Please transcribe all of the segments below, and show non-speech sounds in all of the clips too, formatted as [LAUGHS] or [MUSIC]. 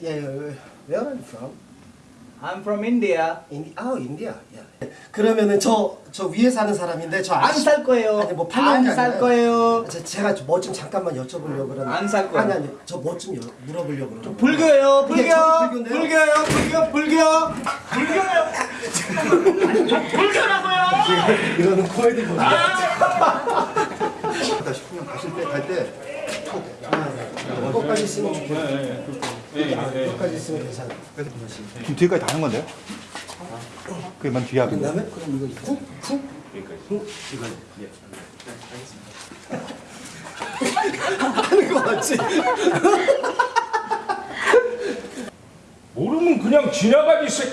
Yeah, where are you from? I'm from India. Indi, 아, 인디아. Yeah. 그러면은 저, 저 위에 사는 사람인데 저 안 살 거예요. 아니 뭐 팔려는 게 안살 아니라 거예요. 제, 제가 뭐 좀 잠깐만 여쭤보려고 그러는데 안 살 거예요. 아니 아니 저뭐 좀 물어보려고 그러는데 불교예요. 불교. 불교예요. 불교. 불교. 불교예요. 이거는 코미디 보다 다 싶으면 가실 때 갈때 이거까지 있으면 좋겠 네 이거까지 있으면 괜찮아 지금 뒤에까지 다 하는 건데요? 그만 뒤에 하고 그다음에 그럼 이거 훅? 훅? 훅? 이거 하는 거 맞지? 모르면 그냥 지나가지 새.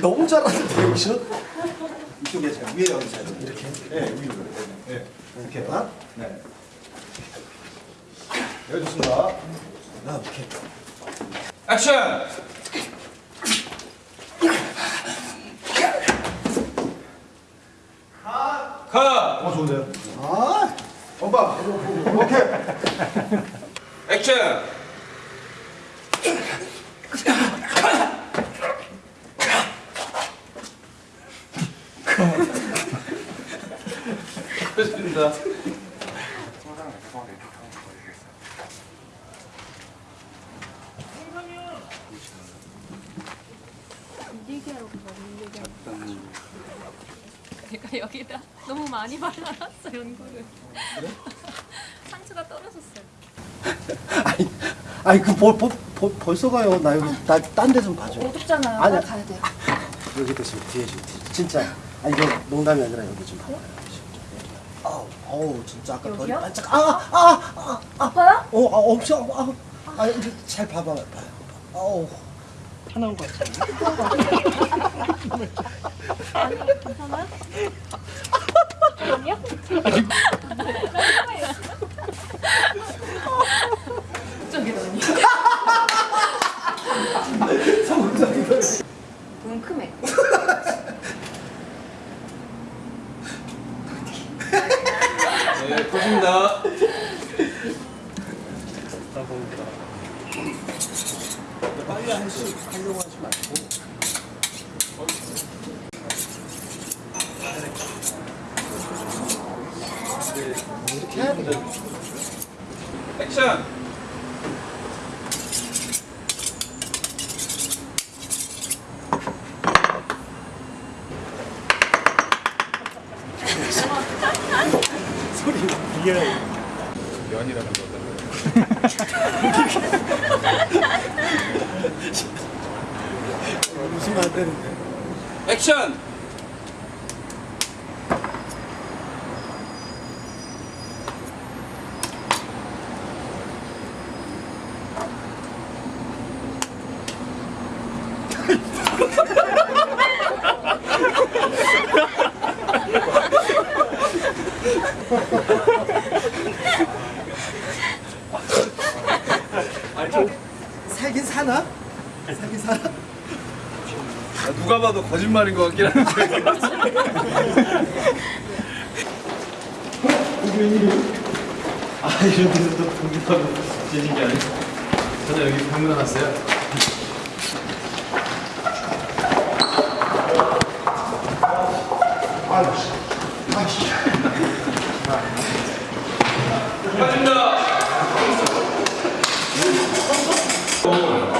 너무 잘하는데 여기서? 이쪽에 제가 위에 여기서 이렇게 네 위로 네. 이렇게 아? 네. 여기 좋습니다 아 이렇게 액션. 컷. 어 좋은데요? 아 오빠 오케이 액션. 됐습니다. 얘기하러 가봐, 얘기하러. 내가 여기다 너무 많이 발라놨어 연고를. [LAUGHS] 상처가 떨어졌어요. 아니 아니 그 볼, 볼, 볼, 벌써 가요 나 여기 나 딴 데 좀 봐줘 어둡잖아요. 빨리 가야 돼. 여기 대신 뒤에 좀. 진짜 아니 이거 농담이 아니라 여기 좀 봐봐요 아우 아우 진짜 아까 여기요? 반짝 아아 아 아파요? 어, 아, 엄청 아 이제 잘 봐봐 봐요 아우 하나인 것 같아 아니 괜찮아요? 아니요? 저기다 아니. 돈 크네. 네, 컷입니다. 빨리 할수 하려고 하지 말고 이렇게 해야 돼 액션. [LAUGHS] 면이라는 거잖아요. [LAUGHS] 웃으면 안 되는데 액션. [LAUGHS] 살긴 사나? 살긴 사나? 누가 봐도 거짓말인 것 같긴 한데. 아 이런 데서 또 공격하고 재진 게 아니고 저는 여기 방문 왔어요 맞습니다.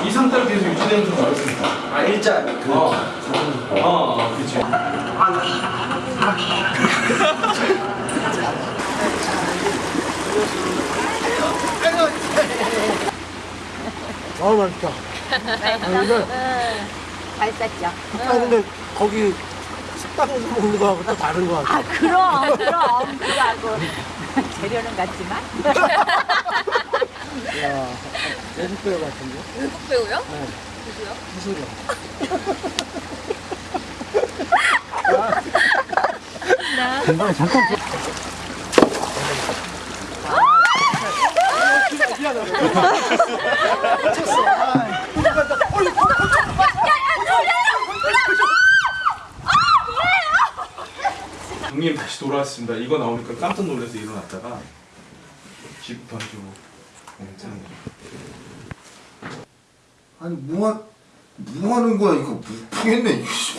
이 상태로 계속 유지되는 좀 어렵습니다 아 일자. 그 어, 어, 그렇지 아 맛있다. 맛있었죠? 아 근데 거기 식당에서 먹는 거하고 또 다른 거 같아. 아 그럼 그럼. 그거하고 재료는 같지만. 야 외국 배우 같은데? 외국 배우요? 무슨 나 잠깐 형님 다시 돌아왔습니다. 이거 나오니까 깜짝 놀라서 일어났다가 집 던지고 괜찮은 거. 아니 뭐, 하, 뭐 하는 거야 이거 못 이거 씨.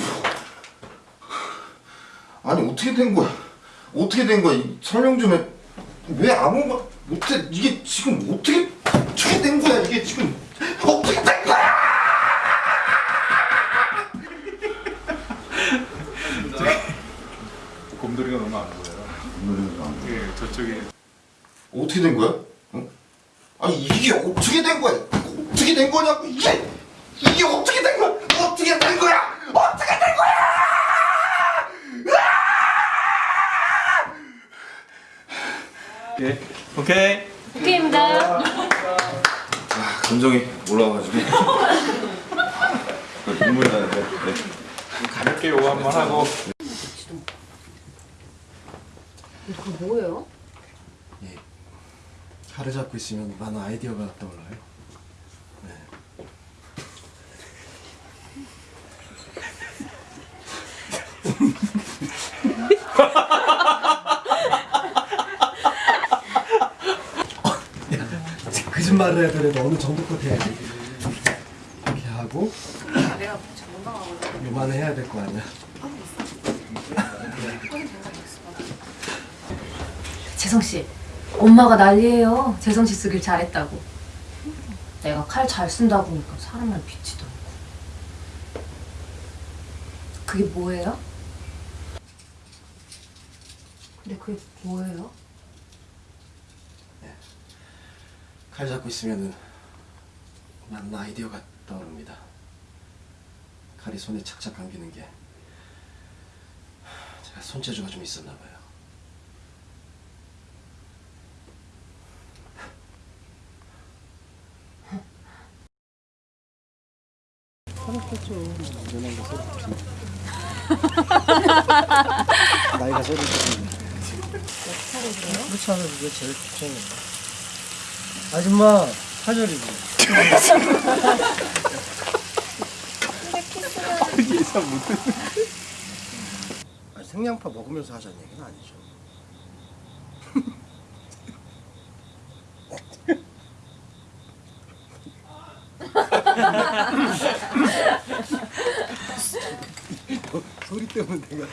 아니 어떻게 된 거야? 어떻게 된 거야? 이 설명 좀 해 왜 아무 말 못해 이게 지금 어떻게 어떻게 된 거야? 이게 지금 어떻게 된 거야? 곰돌이가 너무 안 보여요. 예, 저쪽에. 어떻게 된 거야 어? 아니 이게 어떻게 된 거야 어떻게 된 거냐고 이게 이게 어떻게 된 거야 어떻게 된 거야 어떻게 된 거야 예, 오케이. 오케이입니다. 감정이 올라와가지고 [LAUGHS] 눈물이 나는데 네. 가볍게 요거 한번 하고 그거 뭐예요? 칼을 잡고 있으면 많은 아이디어가 떠올라요. 네. 거짓말을 해야 되는데 어느 정도껏 해야지. 이렇게 하고 요만해 해야 될 거 아니야. 재성 씨, 엄마가 난리예요. 재성 씨 쓰길 잘했다고. 내가 칼 잘 쓴다고 하니까 사람을 비치도 않고. 그게 뭐예요? 근데 그게 뭐예요? 칼 잡고 있으면은 많은 아이디어가 떠오릅니다. 칼이 손에 착착 감기는 게 제가 손재주가 좀 있었나 봐요. 나이가 소리 지르네. 무차는 이게 제일 걱정이야. 아줌마 사절이지. [LAUGHS] 아니, 생양파 먹으면서 하자는 얘기는 아니죠. 소리 때문에 내가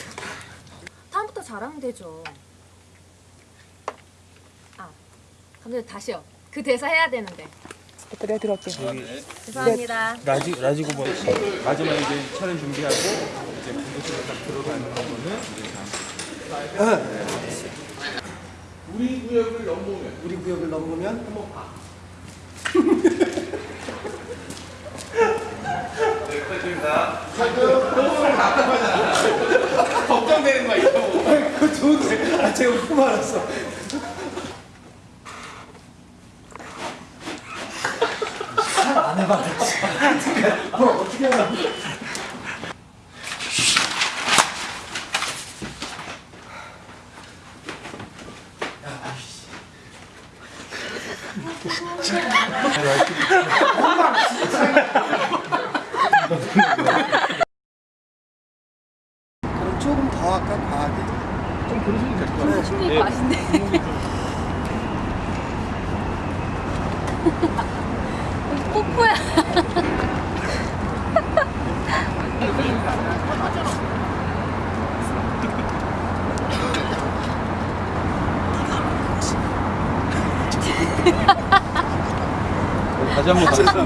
다음부터 잘하면 되죠. 아, 감독님 다시요. 그 대사 해야 되는데. 그래 들었게. 죄송합니다. 라지 라지고 뭐 마지막 이제 촬영 준비하고 이제 분도실에 딱 들어가는 거는 이제 우리 구역을 넘보면 우리 구역을 넘으면 한번 봐. 걱정되는 거야 이거. 그거 좋은데. 아 제가 웃고 말았어. 안 해봤지. 뭐 어떻게 하나? 그럼 [LAUGHS] [LAUGHS] [LAUGHS] 조금 더 할까 과하게? 좀 그러시면 될것 같아요. 충분히 맛있네. 뽀뽀야.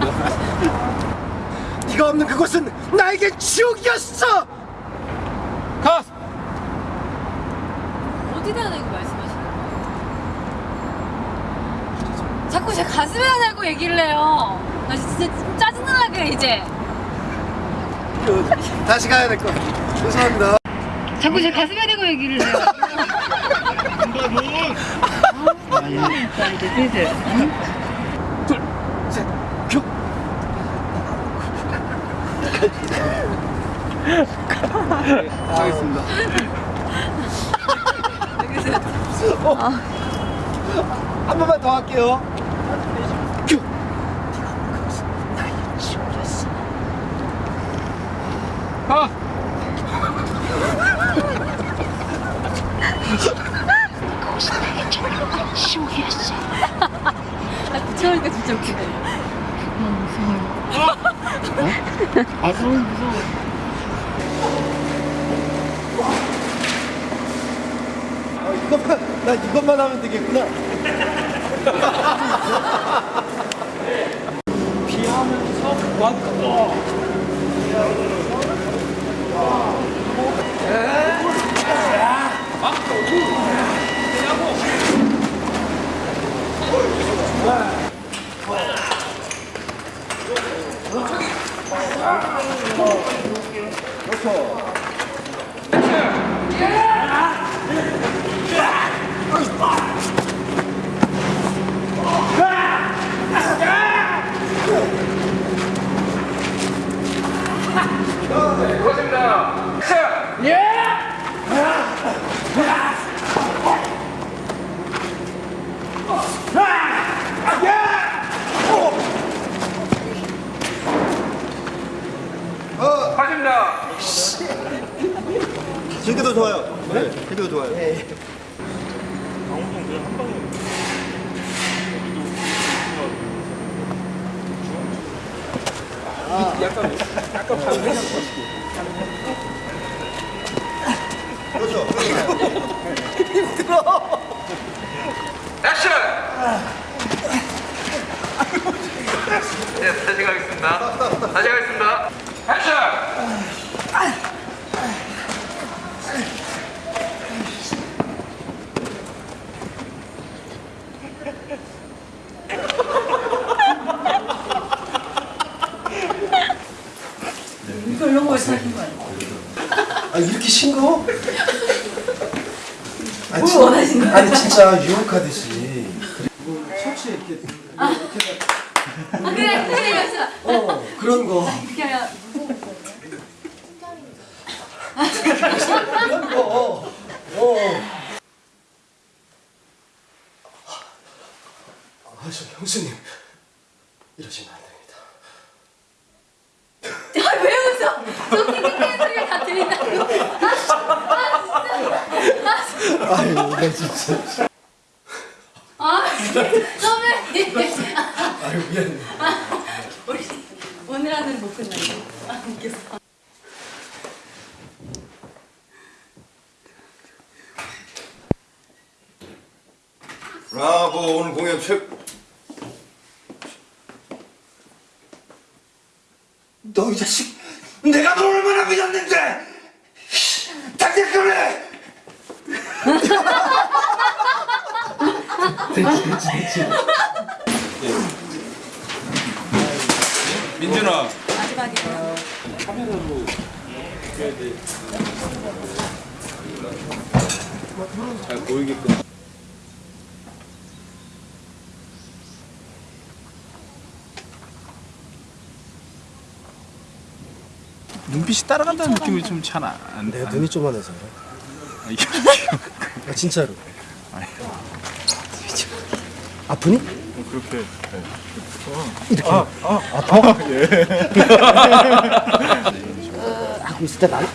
한번 가겠습니다. 네가 없는 그곳은 나에게 지옥이었어. 컷! 어디다 대고 말씀하시는 거예요? 자꾸 제 가슴에다 대고 얘기를 해요. 나 진짜 그래 이제. 다시 가야 될 거. 죄송합니다. 자꾸 제 가슴에 대고 얘기를 해요. [LAUGHS] 큐. 하겠습니다. 한 번만 더 할게요. 붙여오니까 진짜 웃기네. 이것만 나 이것만 하면 되겠구나. 제게도 좋아요. 네, 제게도 좋아요. 네, 다시 가겠습니다. 다시 가겠습니다. 액션! 아 이렇게 싱거워? 뭘 원하신 거야? 아니 진짜 유혹하듯이. 뭐 셔츠에 이렇게 아 그래 그래 연습. 어 그런 거. 그런 거. 어. 아, 저 형수님 이러시면 안 됩니다. 아, 왜 웃어? 저 킹킹대는 소리가 다 들린다고. 아, 아유, 나 진짜. 아, 선배님. 아유, 미안해. 우리 오늘 하는 못 끝나요. 아, 웃겼어. 브라보 오늘 공연 최 너 이 자식, 내가 널 얼마나 믿었는데! 당장 그래! 민준아. 마지막이에요. 잘 보이게끔. 눈빛이 따라간다는 느낌이 좀 잘안 돼. 내가 눈이 쪼만해서 그래. 아, 진짜로. 아프니? 그렇게. 이렇게. 아, 아, 아파? 하고 있을 때 난.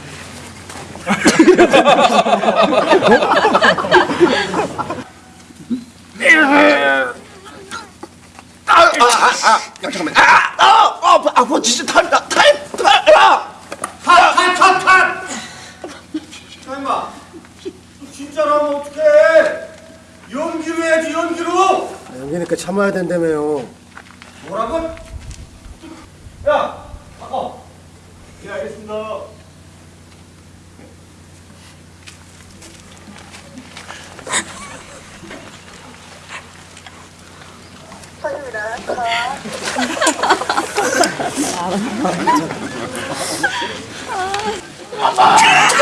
아, 아, 아, 아, 잠깐만. 아, 아, 아, 아파, 아파, 진짜 탈, 탈, 탈, 탈, 아! 탈, 탈, 탈, 탈! 임마 진짜로 하면 어떡해 연기로 해야지 연기로 여기니까 참아야 된다며요. 뭐라고? 야 바꿔 예 알겠습니다 아, [LAUGHS]